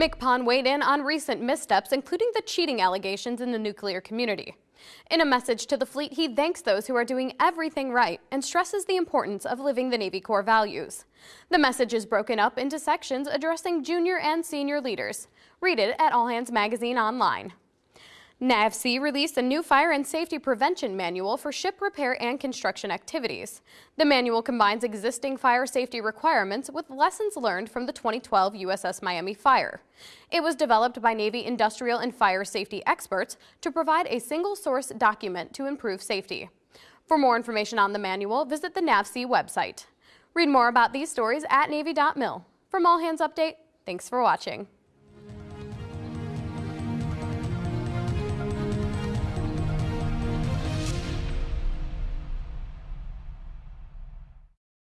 MCPON weighed in on recent missteps, including the cheating allegations in the nuclear community. In a message to the fleet, he thanks those who are doing everything right and stresses the importance of living the Navy core values. The message is broken up into sections addressing junior and senior leaders. Read it at All Hands Magazine online. NAVSEA released a new fire and safety prevention manual for ship repair and construction activities. The manual combines existing fire safety requirements with lessons learned from the 2012 USS Miami fire. It was developed by Navy industrial and fire safety experts to provide a single source document to improve safety. For more information on the manual, visit the NAVSEA website. Read more about these stories at Navy.mil. From All Hands Update, thanks for watching.